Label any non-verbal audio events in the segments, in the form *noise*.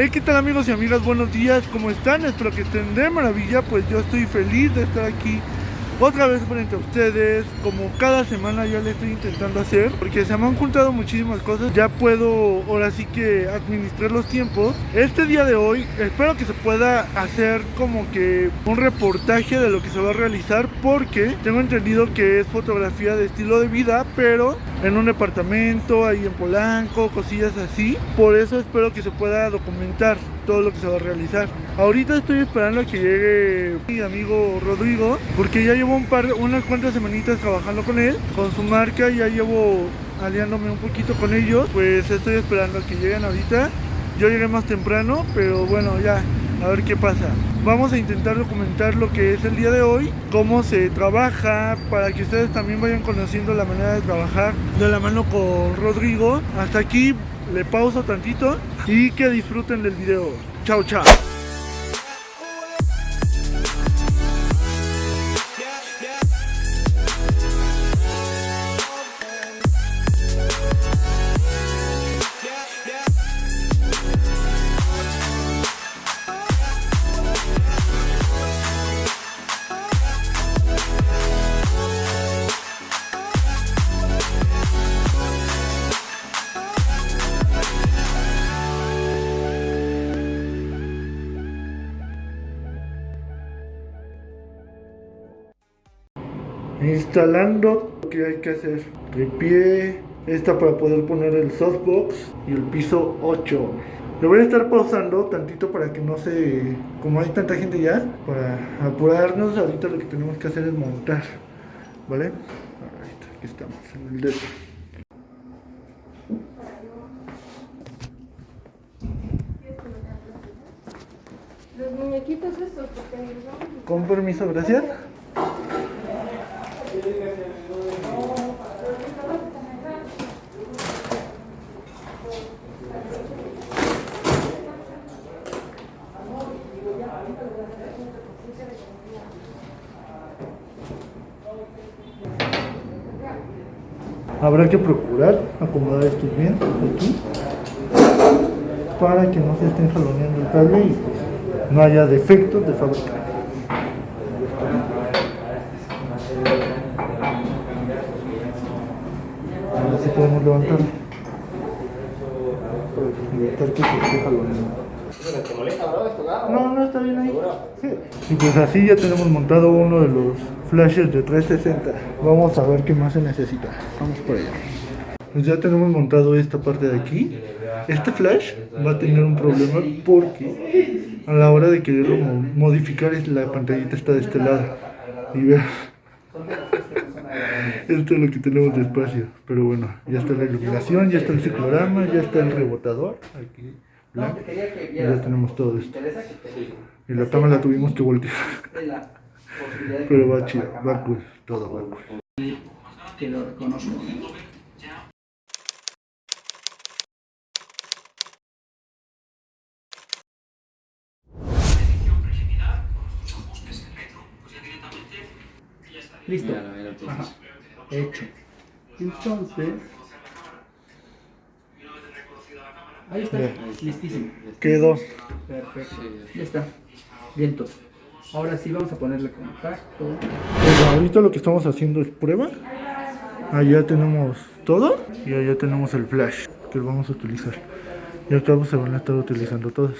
Hey, ¿qué tal amigos y amigas? Buenos días, ¿cómo están? Espero que estén de maravilla, pues yo estoy feliz de estar aquí otra vez frente a ustedes, como cada semana ya le estoy intentando hacer, porque se me han juntado muchísimas cosas, ya puedo ahora sí que administrar los tiempos. Este día de hoy espero que se pueda hacer como que un reportaje de lo que se va a realizar, porque tengo entendido que es fotografía de estilo de vida, pero en un departamento, ahí en Polanco, cosillas así. Por eso espero que se pueda documentar todo lo que se va a realizar. Ahorita estoy esperando a que llegue mi amigo Rodrigo, porque ya llevo un par, unas cuantas semanitas trabajando con él, con su marca, ya llevo aliándome un poquito con ellos, pues estoy esperando a que lleguen ahorita. Yo llegué más temprano, pero bueno, ya, a ver qué pasa. Vamos a intentar documentar lo que es el día de hoy, cómo se trabaja, para que ustedes también vayan conociendo la manera de trabajar de la mano con Rodrigo. Hasta aquí le pauso tantito y que disfruten del video. Chao, chao. Instalando lo que hay que hacer tripié esta para poder poner el softbox y el piso 8 lo voy a estar pausando tantito para que no se como hay tanta gente ya para apurarnos ahorita lo que tenemos que hacer es montar vale aquí estamos en el dedo. Los muñequitos estos, porque con permiso gracias Habrá que procurar acomodar esto bien aquí para que no se estén jaloneando el cable y pues, no haya defectos de fábrica. Ahora sí podemos levantar evitar que se. No, no está bien ahí. Sí. Y pues así ya tenemos montado uno de los flashes de 360. Vamos a ver qué más se necesita. Vamos por allá. Pues ya tenemos montado esta parte de aquí. Este flash va a tener un problema porque a la hora de quererlo modificar la pantallita está de este lado. Y vean. Esto es lo que tenemos de espacio. Pero bueno, ya está la iluminación, ya está el ciclorama, ya está el rebotador. Aquí. Y ya tenemos todo esto. Y la cama la tuvimos que voltear. Pero va chido, va cool, todo va cool. Que lo reconozco. Listo. Hecho. Entonces. Ahí está. Listísimo. Quedó. Perfecto. Ya está. Viento. Ahora sí vamos a ponerle contacto. Pues ahorita lo que estamos haciendo es prueba. Allá tenemos todo y allá tenemos el flash que lo vamos a utilizar. Y acá se van a estar utilizando todos.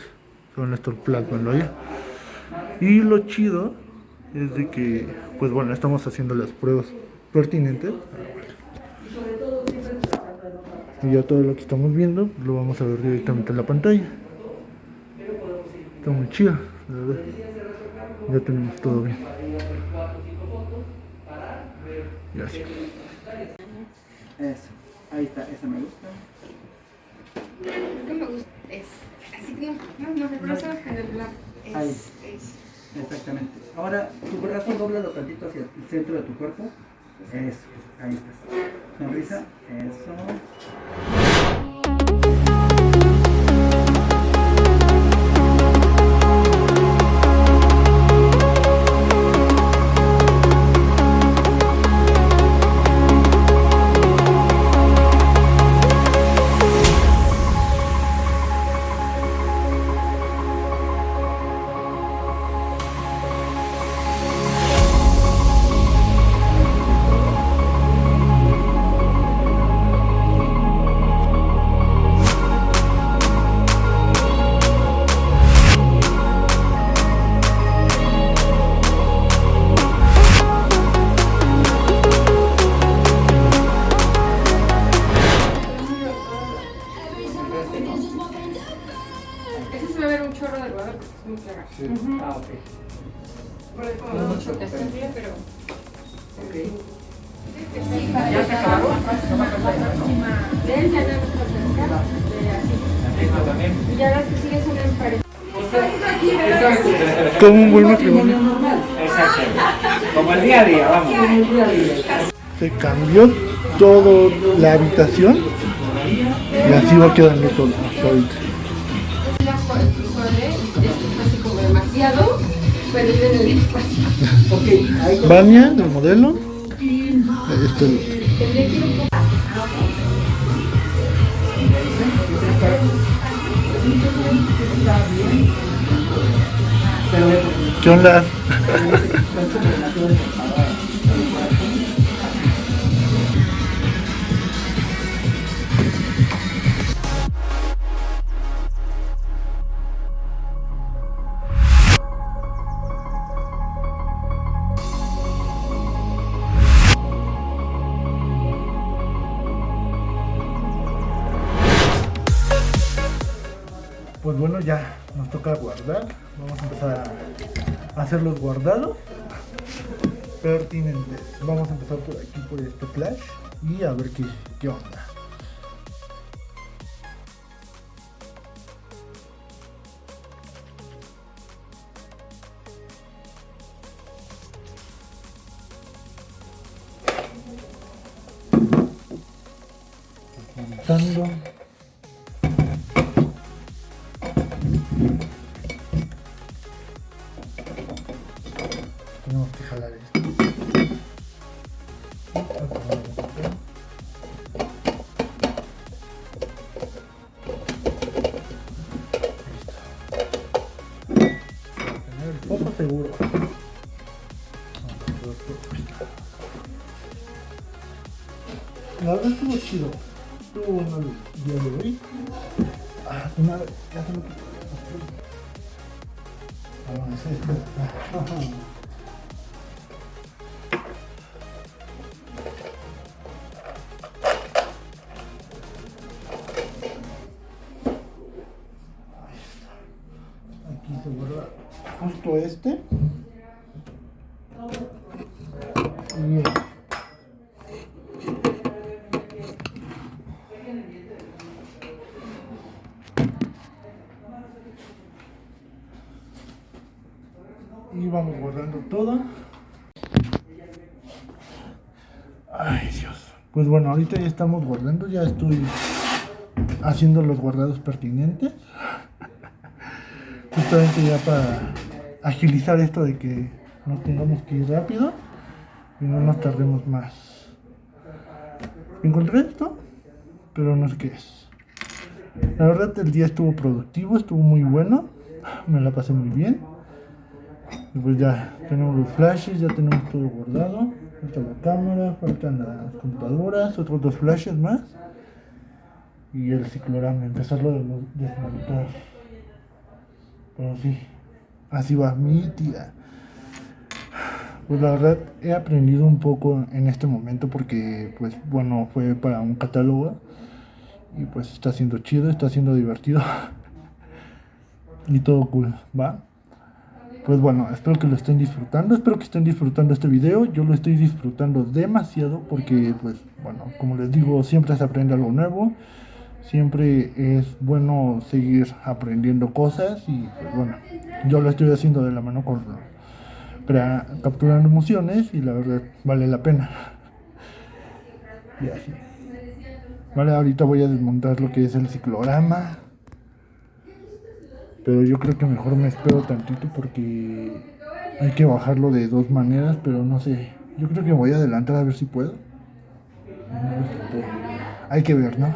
Se van a estar plasmando allá. Y lo chido es de que, pues bueno, estamos haciendo las pruebas pertinentes. Y ya todo lo que estamos viendo lo vamos a ver directamente en la pantalla. Está muy chido, la verdad. Ya tenemos todo bien. Y así. Eso. Ahí está. Esa me gusta. No me gusta. Es así que no, no, no, el brazo en. Ahí. Exactamente. Ahora tu brazo doblalo tantito hacia el centro de tu cuerpo. Eso. Ahí está. Sonrisa. Eso. Él ya no nos falta de así. Esto también. Y las que en pared. Exacto. Como un buen matrimonio. normal. Exacto. Como el día a día, vamos. Como el día a día. Se cambió toda la habitación y así va quedando todo hasta ahorita. Esto es así como demasiado, pero vive en el espacio. *laughs* Vania del modelo. Este, Tendría ¿Qué *laughs* onda? Pues bueno, ya nos toca guardar. Vamos a empezar a hacer los guardados pertinentes. Vamos a empezar por aquí, por este flash y a ver qué, qué onda. Verdad estuvo chido. Estuvo bueno el día de hoy. Ah, su madre, ya se me quitó. Ah, es esto. Aquí se guarda justo este. Y este. Y vamos guardando todo. Ay Dios. Pues bueno, ahorita ya estamos guardando, ya estoy haciendo los guardados pertinentes. Justamente ya para agilizar esto de que nos tengamos que ir rápido y no nos tardemos más. Encontré esto, pero no sé qué es. La verdad el día estuvo productivo, estuvo muy bueno, me la pasé muy bien. Y pues ya tenemos los flashes, ya tenemos todo guardado. Falta la cámara, faltan las computadoras, otros dos flashes más. Y el ciclorama, empezarlo a desmo- desmontar. Pero sí, así va mi tía. Pues la verdad he aprendido un poco en este momento porque pues bueno fue para un catálogo y pues está siendo chido, está siendo divertido *laughs* y todo cool, ¿va? Pues bueno, espero que lo estén disfrutando, espero que estén disfrutando este video, yo lo estoy disfrutando demasiado porque pues bueno, como les digo, siempre se aprende algo nuevo, siempre es bueno seguir aprendiendo cosas y pues bueno, yo lo estoy haciendo de la mano con capturando emociones y la verdad vale la pena. *laughs* Y así. Vale, ahorita voy a desmontar lo que es el ciclorama. Pero yo creo que mejor me espero tantito porque hay que bajarlo de dos maneras, pero no sé. Yo creo que voy a adelantar a ver si puedo. A ver puedo. Hay que ver, ¿no?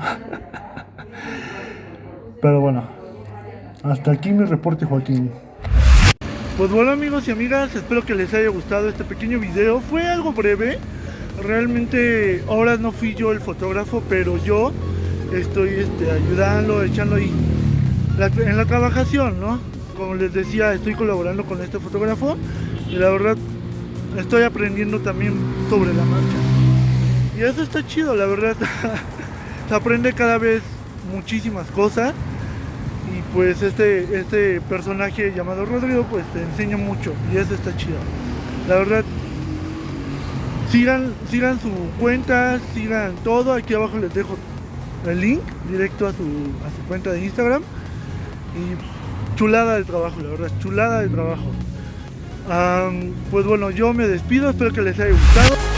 *laughs* Pero bueno, hasta aquí mi reporte, Joaquín. Pues bueno amigos y amigas, espero que les haya gustado este pequeño video. Fue algo breve. Realmente ahora no fui yo el fotógrafo, pero yo estoy este, ayudando, echando ahí en la trabajación, ¿no? Como les decía, estoy colaborando con este fotógrafo y la verdad estoy aprendiendo también sobre la marcha. Y eso está chido, la verdad. *laughs* Se aprende cada vez muchísimas cosas Y pues este, este personaje llamado Rodrigo pues te enseña mucho y eso está chido. La verdad, sigan, sigan su cuenta, sigan todo. Aquí abajo les dejo el link directo a su, a su cuenta de Instagram. Y chulada de trabajo, la verdad, chulada de trabajo. Pues bueno, yo me despido, espero que les haya gustado.